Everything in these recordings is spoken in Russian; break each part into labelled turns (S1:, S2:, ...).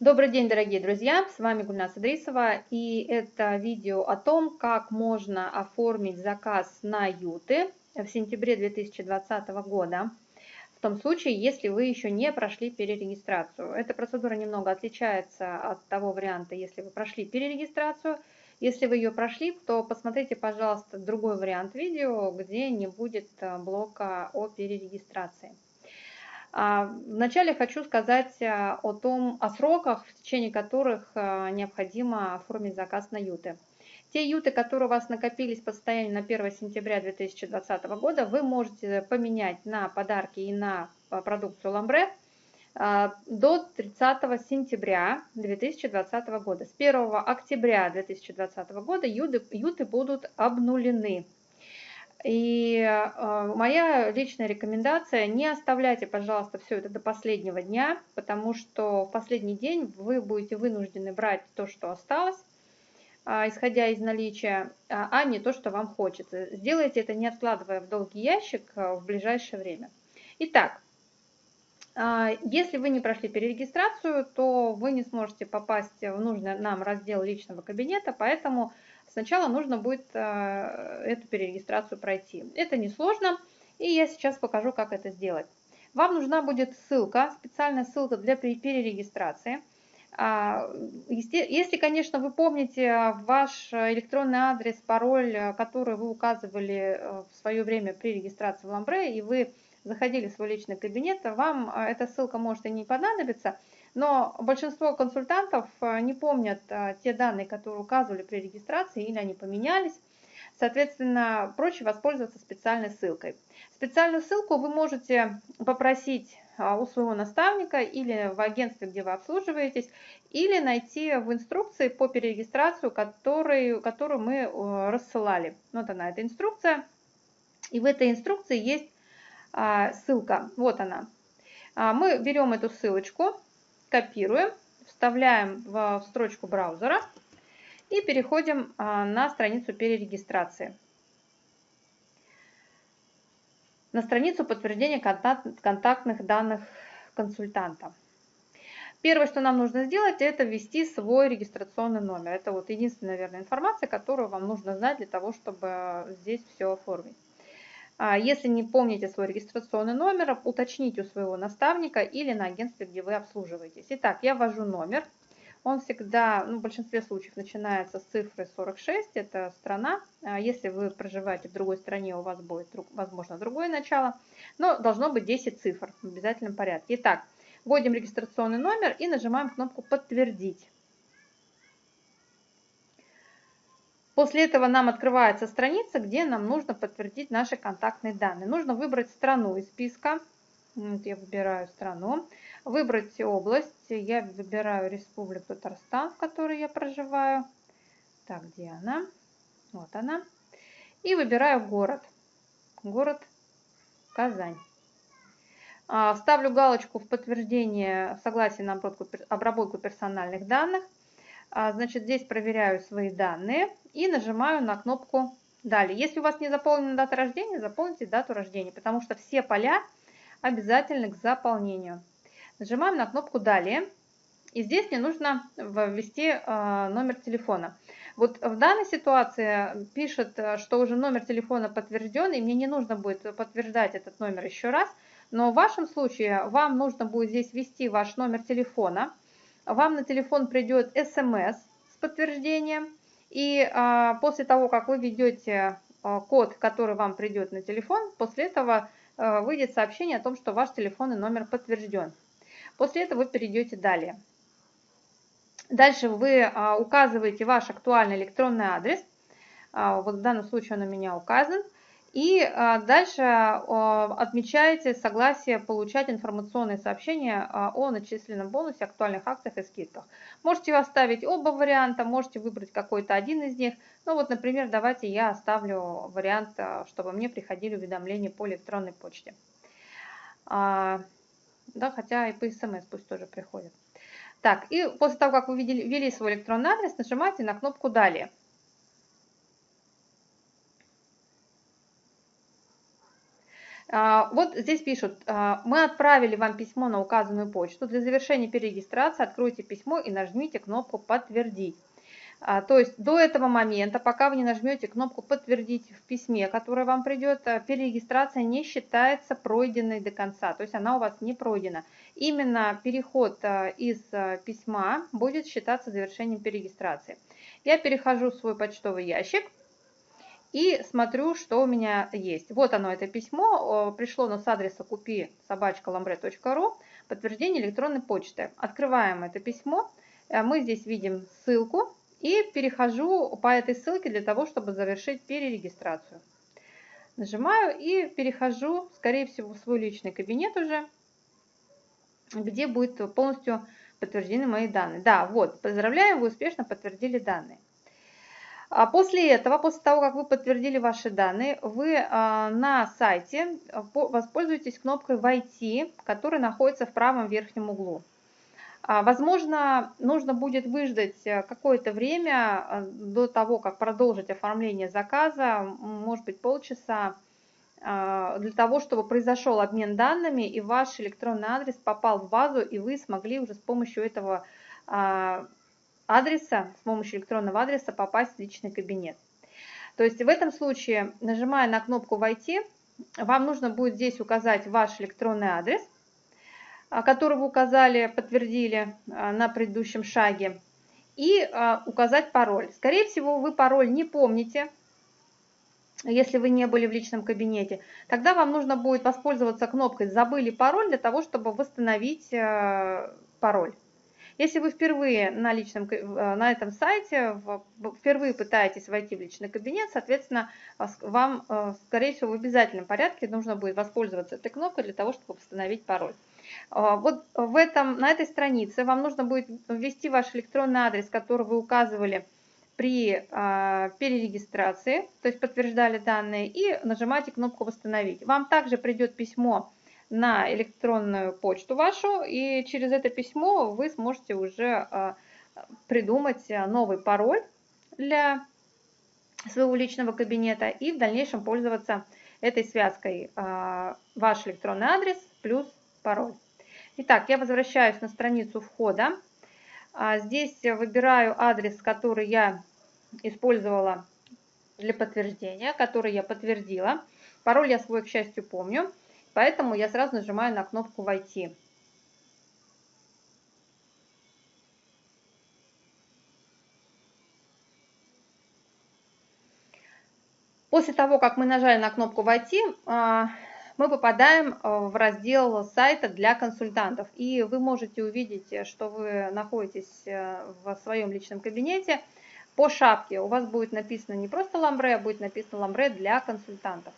S1: Добрый день, дорогие друзья! С вами Гульнас Идрисова и это видео о том, как можно оформить заказ на юты в сентябре 2020 года. В том случае, если вы еще не прошли перерегистрацию. Эта процедура немного отличается от того варианта, если вы прошли перерегистрацию. Если вы ее прошли, то посмотрите, пожалуйста, другой вариант видео, где не будет э, блока о перерегистрации. А, вначале хочу сказать э, о том, о сроках, в течение которых э, необходимо оформить заказ на юты. Те юты, которые у вас накопились по состоянию на 1 сентября 2020 года, вы можете поменять на подарки и на э, продукцию ламбре до 30 сентября 2020 года. С 1 октября 2020 года юты, юты будут обнулены. И э, моя личная рекомендация, не оставляйте, пожалуйста, все это до последнего дня, потому что в последний день вы будете вынуждены брать то, что осталось, э, исходя из наличия, э, а не то, что вам хочется. Сделайте это не откладывая в долгий ящик э, в ближайшее время. Итак, э, если вы не прошли перерегистрацию, то вы не сможете попасть в нужный нам раздел личного кабинета, поэтому Сначала нужно будет э, эту перерегистрацию пройти. Это несложно, и я сейчас покажу, как это сделать. Вам нужна будет ссылка, специальная ссылка для перерегистрации. А, если, конечно, вы помните ваш электронный адрес, пароль, который вы указывали э, в свое время при регистрации в Ламбре, и вы заходили в свой личный кабинет, вам э, эта ссылка может и не понадобиться, но большинство консультантов э, не помнят э, те данные, которые указывали при регистрации, или они поменялись. Соответственно, проще воспользоваться специальной ссылкой. Специальную ссылку вы можете попросить э, у своего наставника или в агентстве, где вы обслуживаетесь, или найти в инструкции по перерегистрацию, который, которую мы рассылали. Вот она, эта инструкция. И в этой инструкции есть ссылка. Вот она. Мы берем эту ссылочку, копируем, вставляем в строчку браузера и переходим а, на страницу перерегистрации. На страницу подтверждения контактных данных консультанта. Первое, что нам нужно сделать, это ввести свой регистрационный номер. Это вот единственная, наверное, информация, которую вам нужно знать для того, чтобы здесь все оформить. А если не помните свой регистрационный номер, уточните у своего наставника или на агентстве, где вы обслуживаетесь. Итак, я ввожу номер. Он всегда, ну, в большинстве случаев начинается с цифры 46, это страна. А если вы проживаете в другой стране, у вас будет, возможно, другое начало. Но должно быть 10 цифр в обязательном порядке. Итак, вводим регистрационный номер и нажимаем кнопку «Подтвердить». После этого нам открывается страница, где нам нужно подтвердить наши контактные данные. Нужно выбрать страну из списка. Вот я выбираю страну. Выбрать область. Я выбираю Республику Татарстан, в которой я проживаю. Так, где она? Вот она. И выбираю город. Город Казань. А, ставлю галочку в подтверждение согласия на обработку персональных данных. А, значит, здесь проверяю свои данные и нажимаю на кнопку «Далее». Если у вас не заполнена дата рождения, заполните дату рождения, потому что все поля обязательны к заполнению. Нажимаем на кнопку «Далее». И здесь мне нужно ввести а, номер телефона. Вот в данной ситуации пишет, что уже номер телефона подтвержден, и мне не нужно будет подтверждать этот номер еще раз. Но в вашем случае вам нужно будет здесь ввести ваш номер телефона – вам на телефон придет смс с подтверждением, и а, после того, как вы введете а, код, который вам придет на телефон, после этого а, выйдет сообщение о том, что ваш телефонный номер подтвержден. После этого вы перейдете далее. Дальше вы а, указываете ваш актуальный электронный адрес. А, вот в данном случае он у меня указан. И а, дальше а, отмечаете согласие получать информационные сообщения а, о начисленном бонусе, актуальных акциях и скидках. Можете оставить оба варианта, можете выбрать какой-то один из них. Ну вот, например, давайте я оставлю вариант, чтобы мне приходили уведомления по электронной почте. Да, хотя и по смс пусть тоже приходят. Так, и после того, как вы ввели свой электронный адрес, нажимаете на кнопку «Далее». Вот здесь пишут, мы отправили вам письмо на указанную почту. Для завершения перерегистрации откройте письмо и нажмите кнопку «Подтвердить». А, то есть до этого момента, пока вы не нажмете кнопку «Подтвердить» в письме, которое вам придет, а, перерегистрация не считается пройденной до конца, то есть она у вас не пройдена. Именно переход а, из письма будет считаться завершением перерегистрации. Я перехожу в свой почтовый ящик и смотрю, что у меня есть. Вот оно, это письмо, пришло оно с адреса купи собачка подтверждение электронной почты. Открываем это письмо, мы здесь видим ссылку, и перехожу по этой ссылке для того, чтобы завершить перерегистрацию. Нажимаю и перехожу, скорее всего, в свой личный кабинет уже, где будет полностью подтверждены мои данные. Да, вот, поздравляем, вы успешно подтвердили данные. А после этого, после того, как вы подтвердили ваши данные, вы а, на сайте воспользуетесь кнопкой «Войти», которая находится в правом верхнем углу. А, возможно, нужно будет выждать какое-то время до того, как продолжить оформление заказа, может быть полчаса, а, для того, чтобы произошел обмен данными и ваш электронный адрес попал в базу, и вы смогли уже с помощью этого а, адреса, с помощью электронного адреса попасть в личный кабинет. То есть в этом случае, нажимая на кнопку «Войти», вам нужно будет здесь указать ваш электронный адрес – а, который вы указали, подтвердили а, на предыдущем шаге, и а, указать пароль. Скорее всего, вы пароль не помните, если вы не были в личном кабинете. Тогда вам нужно будет воспользоваться кнопкой «Забыли пароль» для того, чтобы восстановить пароль. Если вы впервые на, личном, на этом сайте, впервые пытаетесь войти в личный кабинет, соответственно, вам, скорее всего, в обязательном порядке нужно будет воспользоваться этой кнопкой для того, чтобы восстановить пароль. А, вот в этом, на этой странице вам нужно будет ввести ваш электронный адрес, который вы указывали при а, перерегистрации, то есть подтверждали данные, и нажимаете кнопку «Восстановить». Вам также придет письмо на электронную почту вашу, и через это письмо вы сможете уже а, придумать новый пароль для своего личного кабинета и в дальнейшем пользоваться этой связкой ваш электронный адрес плюс пароль. Итак, я возвращаюсь на страницу входа. А, здесь выбираю адрес, который я использовала для подтверждения, который я подтвердила. Пароль я свой, к счастью, помню, поэтому я сразу нажимаю на кнопку «Войти». После того, как мы нажали на кнопку «Войти», а, мы попадаем э, в раздел сайта для консультантов. И вы можете увидеть, э, что вы находитесь э, в своем личном кабинете. По шапке у вас будет написано не просто ламбре, а будет написано ламбре для консультантов.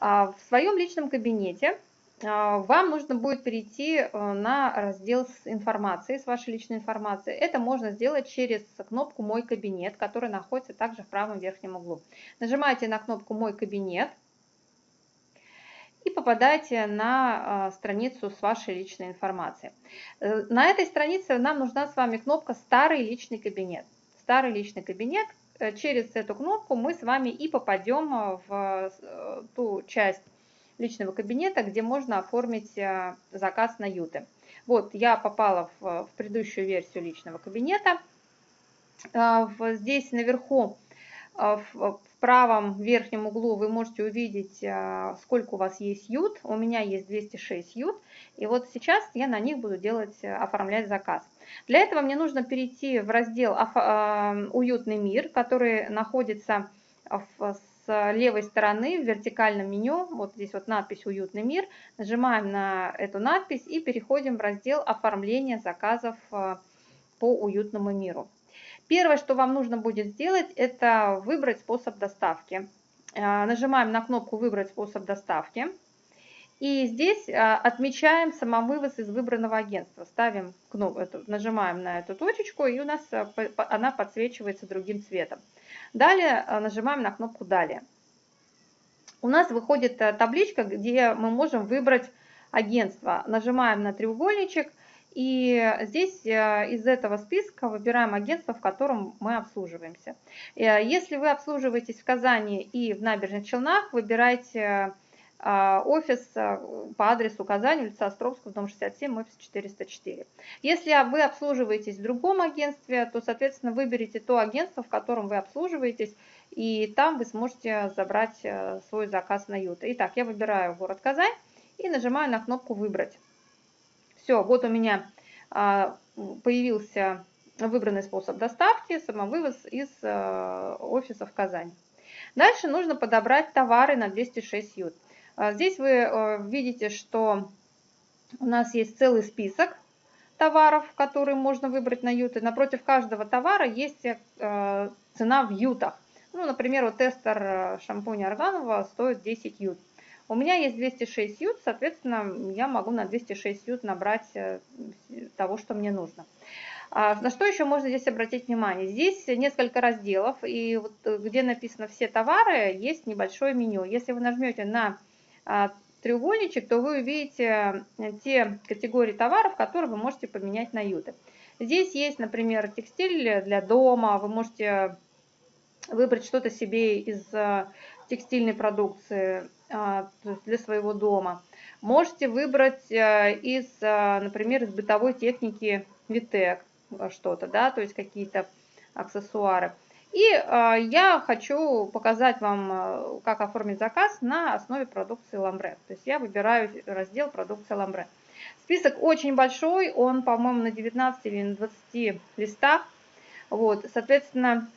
S1: А, в своем личном кабинете вам нужно будет перейти на раздел с информацией, с вашей личной информацией. Это можно сделать через кнопку «Мой кабинет», которая находится также в правом верхнем углу. Нажимаете на кнопку «Мой кабинет», и попадаете на а, страницу с вашей личной информацией. Э, на этой странице нам нужна с вами кнопка «Старый личный кабинет». Старый личный кабинет. Э, через эту кнопку мы с вами и попадем а, в э, ту часть личного кабинета, где можно оформить заказ на юты. Вот я попала в, предыдущую версию личного кабинета. Здесь наверху в правом верхнем углу вы можете увидеть, сколько у вас есть ют. У меня есть 206 ют. И вот сейчас я на них буду делать, э, оформлять заказ. Для этого мне нужно перейти в раздел а, «Уютный мир», который находится с левой стороны в вертикальном меню. Вот здесь вот надпись «Уютный мир». Нажимаем на эту надпись и переходим в раздел «Оформление заказов э, по уютному миру». Первое, что вам нужно будет сделать, это выбрать способ доставки. А, нажимаем на кнопку «Выбрать способ доставки». И здесь а, отмечаем самовывоз из выбранного агентства. Ставим кнопку, нажимаем на эту точечку, и у нас а, она подсвечивается другим цветом. Далее нажимаем на кнопку «Далее». У нас выходит табличка, где мы можем выбрать агентство. Нажимаем на треугольничек, и здесь из этого списка выбираем агентство, в котором мы обслуживаемся. Э, если вы обслуживаетесь в Казани и в Набережных Челнах, выбирайте а, офис а, по адресу Казань, улица Островского, дом 67, офис 404. Если вы обслуживаетесь в другом агентстве, то, соответственно, выберите то агентство, в котором вы обслуживаетесь, и там вы сможете забрать э, свой заказ на Юта. Итак, я выбираю город Казань и нажимаю на кнопку «Выбрать». Все, вот у меня а, появился выбранный способ доставки, самовывоз из э, офиса в Казань. Дальше нужно подобрать товары на 206 ют. А здесь вы э, видите, что у нас есть целый список товаров, которые можно выбрать на юты. Напротив каждого товара есть э, цена в ютах. Ну, например, вот тестер э, шампуня органового стоит 10 ют. У меня есть 206 ют, соответственно, я могу на 206 ют набрать того, что мне нужно. А на что еще можно здесь обратить внимание? Здесь несколько разделов, и вот где написано все товары, есть небольшое меню. Если вы нажмете на треугольничек, то вы увидите э, те категории товаров, которые вы можете поменять на юты. Здесь есть, например, текстиль для дома, вы можете выбрать что-то себе из э, текстильной продукции а, для своего дома. Можете выбрать э, из, например, из бытовой техники Витек что-то, да, то есть какие-то аксессуары. И э, я хочу показать вам, э, как оформить заказ на основе продукции Ламбре. То есть я выбираю раздел продукция Ламбре. Список очень большой, он, по-моему, на 19 или на 20 листах. Вот, соответственно,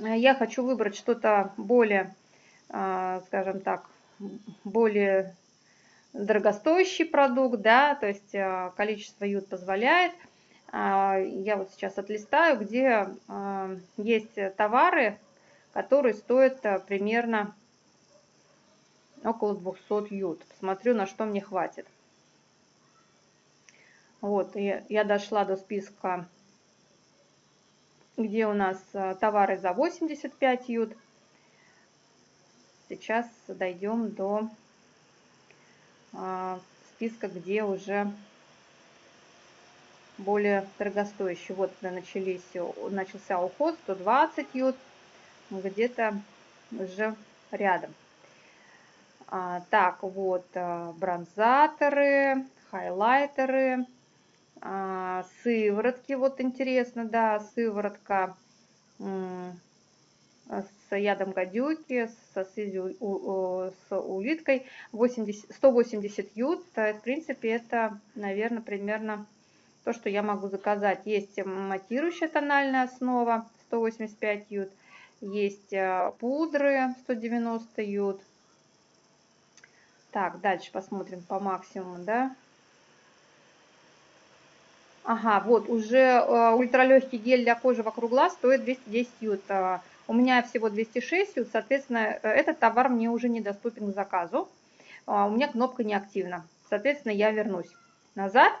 S1: э, я хочу выбрать что-то более, э, скажем так, более дорогостоящий продукт, да, то есть количество ют позволяет – а, я вот сейчас отлистаю, где а, есть товары, которые стоят а, примерно около 200 ют. Посмотрю, на что мне хватит. Вот, я, дошла до списка, где у нас товары за 85 ют. Сейчас дойдем до списка, где уже более дорогостоящие. Вот начались, начался уход 120 ют, где-то уже рядом. А, так, вот а, бронзаторы, хайлайтеры, а, сыворотки, вот интересно, да, сыворотка с ядом гадюки, со слизью, с улиткой, 80, 180 ют, в принципе, это, наверное, примерно то, что я могу заказать. Есть матирующая тональная основа 185 ют, есть э, пудры 190 ют. Так, дальше посмотрим по максимуму, да. Ага, вот уже э, ультралегкий гель для кожи вокруг глаз стоит 210 ют. Э, у меня всего 206 ют, соответственно, этот товар мне уже недоступен к заказу. У меня кнопка не активна. Соответственно, я вернусь назад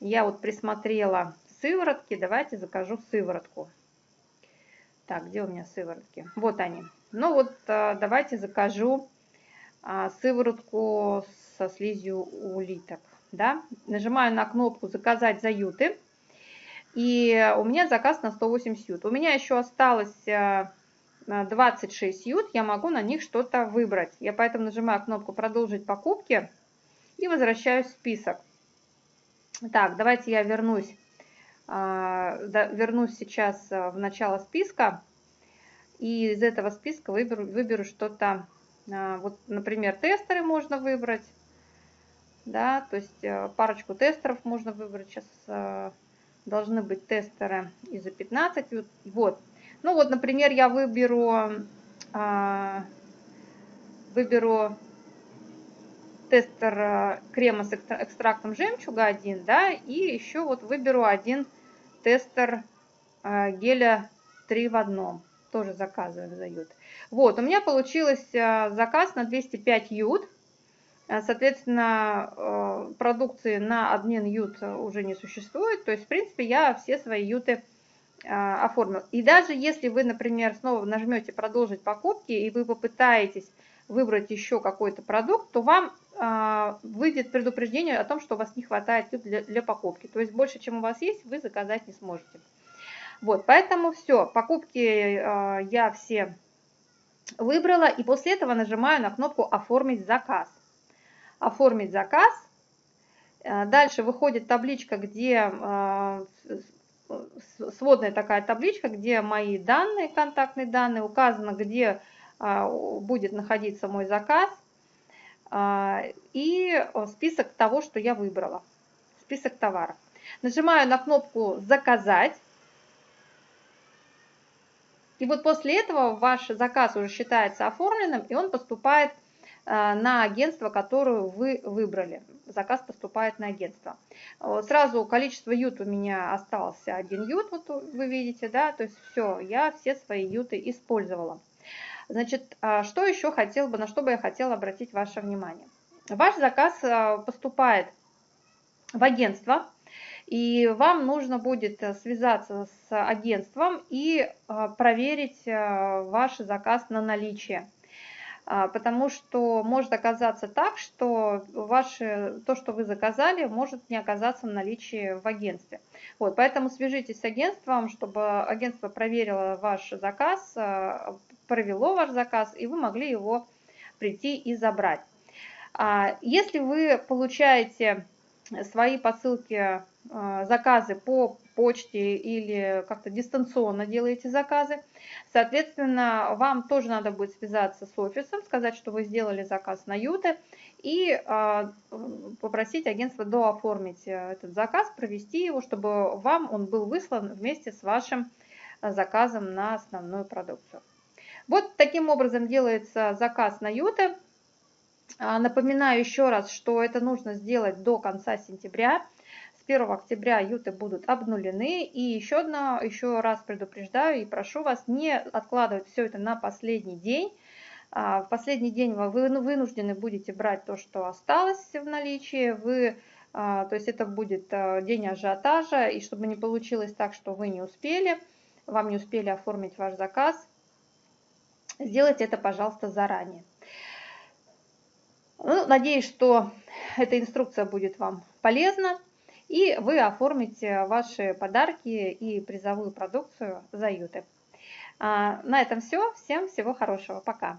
S1: я вот присмотрела сыворотки. Давайте закажу сыворотку. Так, где у меня сыворотки? Вот они. Ну вот, а, давайте закажу а, сыворотку со слизью улиток. Да? Нажимаю на кнопку «Заказать заюты». И у меня заказ на 180 ют. У меня еще осталось 26 а, ют. Я могу на них что-то выбрать. Я поэтому нажимаю кнопку «Продолжить покупки» и возвращаюсь в список. Так, давайте я вернусь, а, вернусь сейчас а, в начало списка. И из этого списка выберу, выберу что-то, а, вот, например, тестеры можно выбрать. Да, то есть парочку тестеров можно выбрать. Сейчас должны быть тестеры и за 15. Вот. Ну вот, например, я выберу, выберу тестер э, крема с экстрактом жемчуга один, да, и еще вот выберу один тестер э, геля 3 в одном, тоже заказываем за ют. Вот, у меня получилось э, заказ на 205 ют, соответственно, продукции на обмен ют уже не существует, то есть, в принципе, я все свои юты оформил. И даже если вы, например, снова нажмете «Продолжить покупки» и вы попытаетесь выбрать еще какой-то продукт, то вам а, выйдет предупреждение о том, что у вас не хватает для, для покупки. То есть больше, чем у вас есть, вы заказать не сможете. Вот, поэтому все, покупки э, я все Выбрала и после этого нажимаю на кнопку «Оформить заказ». «Оформить заказ». Э, дальше выходит табличка, где э, сводная такая табличка, где мои данные, контактные данные, указано, где будет находиться мой заказ и список того, что я выбрала, список товаров. Нажимаю на кнопку «Заказать». И вот после этого ваш заказ уже считается оформленным, и он поступает э, на агентство, которое вы выбрали. Заказ поступает на агентство. Сразу количество ют у меня остался один ют, вот вы видите, да, то есть все, я все свои юты использовала. Значит, а что еще хотел бы, на что бы я хотела обратить ваше внимание. Ваш заказ э, поступает в агентство, и вам нужно будет связаться с агентством и э, проверить ваш заказ на наличие. А, потому что может оказаться так, что ваше, то, что вы заказали, может не оказаться в наличии в агентстве. Вот, поэтому свяжитесь с агентством, чтобы агентство проверило ваш заказ, провело ваш заказ, и вы могли его прийти и забрать. А, если вы получаете свои посылки а, заказы по почте или как-то дистанционно делаете заказы. Соответственно, вам тоже надо будет связаться с офисом, сказать, что вы сделали заказ на Юте и а, попросить агентство дооформить э, этот заказ, провести его, чтобы вам он был выслан вместе с вашим заказом на основную продукцию. Вот таким образом делается заказ на Юте. А, напоминаю еще раз, что это нужно сделать до конца сентября. 1 октября юты будут обнулены. И еще, одно, еще раз предупреждаю и прошу вас не откладывать все это на последний день. А, в последний день вы вынуждены будете брать то, что осталось в наличии. Вы, а, то есть это будет день ажиотажа. И чтобы не получилось так, что вы не успели, вам не успели оформить ваш заказ, сделайте это, пожалуйста, заранее. Ну, надеюсь, что эта инструкция будет вам полезна и вы оформите ваши подарки и призовую продукцию за Юты. А, на этом все. Всем всего хорошего. Пока.